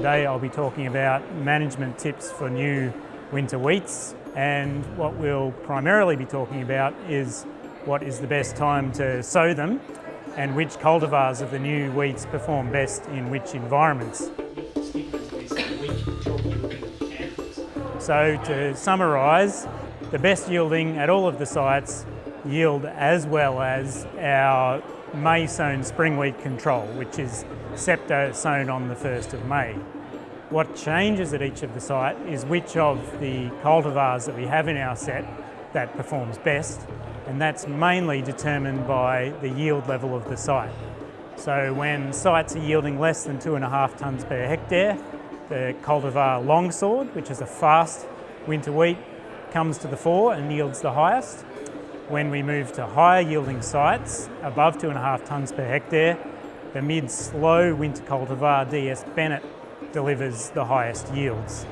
Today I'll be talking about management tips for new winter wheats and what we'll primarily be talking about is what is the best time to sow them and which cultivars of the new wheats perform best in which environments. So to summarise, the best yielding at all of the sites yield as well as our May sown spring wheat control, which is Scepter sown on the 1st of May. What changes at each of the site is which of the cultivars that we have in our set that performs best, and that's mainly determined by the yield level of the site. So when sites are yielding less than two and a half tonnes per hectare, the cultivar longsword, which is a fast winter wheat, comes to the fore and yields the highest. When we move to higher yielding sites, above two and a half tonnes per hectare, the mid-slow winter cultivar DS Bennett delivers the highest yields.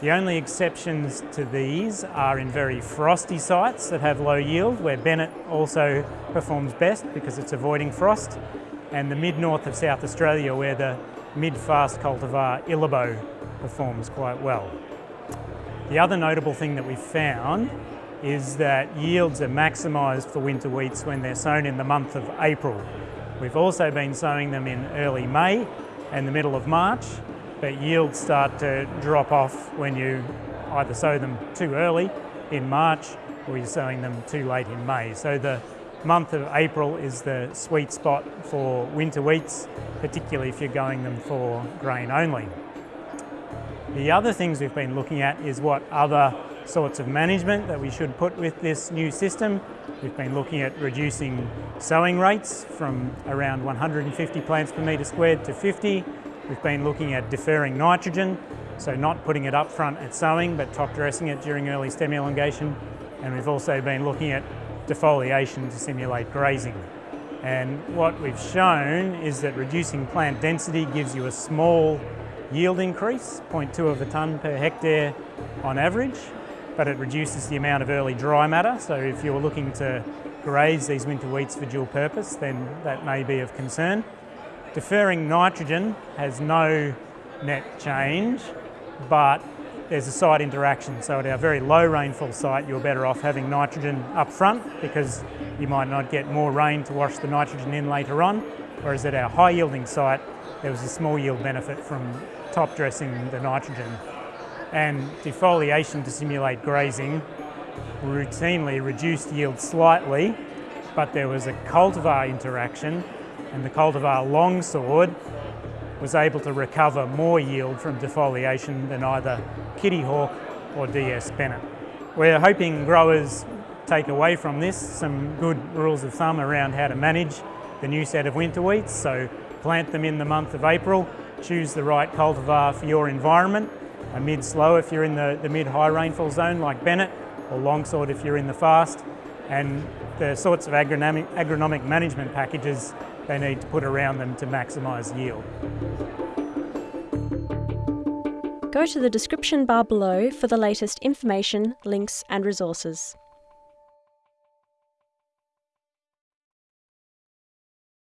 The only exceptions to these are in very frosty sites that have low yield, where Bennett also performs best because it's avoiding frost, and the mid-north of South Australia where the mid-fast cultivar Illabo performs quite well. The other notable thing that we've found is that yields are maximised for winter wheats when they're sown in the month of April. We've also been sowing them in early May and the middle of March, but yields start to drop off when you either sow them too early in March or you're sowing them too late in May. So the month of April is the sweet spot for winter wheats, particularly if you're going them for grain only. The other things we've been looking at is what other sorts of management that we should put with this new system. We've been looking at reducing sowing rates from around 150 plants per metre squared to 50. We've been looking at deferring nitrogen, so not putting it up front at sowing, but top dressing it during early stem elongation. And we've also been looking at defoliation to simulate grazing. And what we've shown is that reducing plant density gives you a small yield increase, 0.2 of a tonne per hectare on average, but it reduces the amount of early dry matter. So if you're looking to graze these winter wheats for dual purpose, then that may be of concern. Deferring nitrogen has no net change, but there's a site interaction. So at our very low rainfall site, you're better off having nitrogen up front because you might not get more rain to wash the nitrogen in later on. Whereas at our high yielding site, there was a small yield benefit from top dressing the nitrogen and defoliation to simulate grazing routinely reduced yield slightly, but there was a cultivar interaction and the cultivar longsword was able to recover more yield from defoliation than either Kittyhawk or DS Bennett. We're hoping growers take away from this some good rules of thumb around how to manage the new set of winter wheats. So plant them in the month of April, choose the right cultivar for your environment a mid-slow if you're in the, the mid-high rainfall zone like Bennett, or longsword if you're in the fast, and the sorts of agronomic, agronomic management packages they need to put around them to maximise yield. Go to the description bar below for the latest information, links and resources.